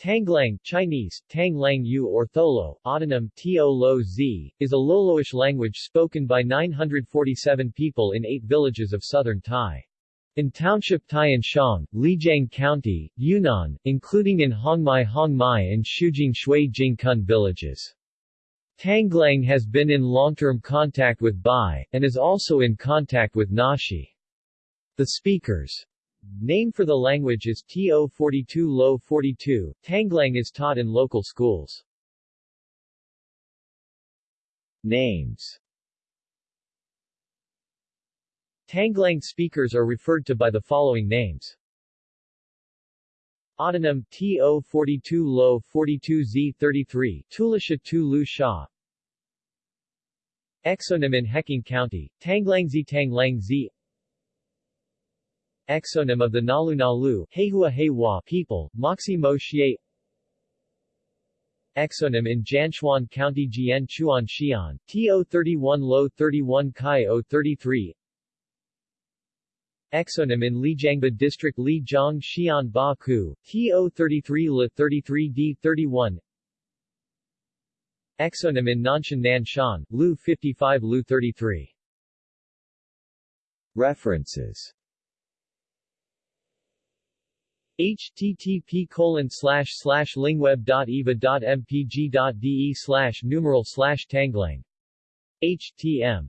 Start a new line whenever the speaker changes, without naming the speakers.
Tanglang Chinese, Tanglang Yu or Tholo, autonym Tio Lo Z, is a Loloish language spoken by 947 people in eight villages of southern Tai. In Township Tianshang, Lijiang County, Yunnan, including in Hongmai Hongmai and Shuijing Shui Jingkun villages. Tanglang has been in long-term contact with Bai, and is also in contact with Naxi. The speakers' name for the language is TO42 Lo 42. Tanglang is taught in local schools. Names Tanglang speakers are referred to by the following names. Autonym TO42 Lo 42Z33 Tulisha Tu Lu Sha Exonym in Heqing County, Tanglangzi Tanglangzi Exonym of the Nalu Nalu people, Moxi Mo Xie. Exonym in Jianchuan County Jian Chuan Xian, TO31 Lo 31 Kai O 33 Exonym in Lijiangba District Lijiang Xian Ba Ku, TO33 La 33D 31 Exonym in Nanshan Nanshan, Lu 55 Lu 33 References http colon lingweb.eva.mpg.de slash numeral slash tanglang. Htm